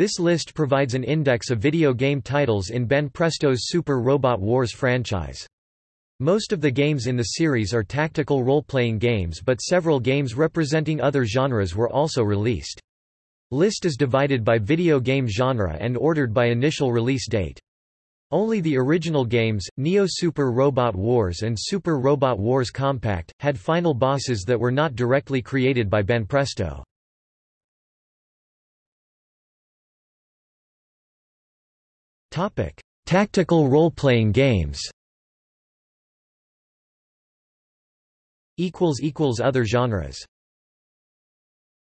This list provides an index of video game titles in Ben Banpresto's Super Robot Wars franchise. Most of the games in the series are tactical role-playing games but several games representing other genres were also released. List is divided by video game genre and ordered by initial release date. Only the original games, Neo Super Robot Wars and Super Robot Wars Compact, had final bosses that were not directly created by Ben Banpresto. Tactical role-playing games. Equals equals Other genres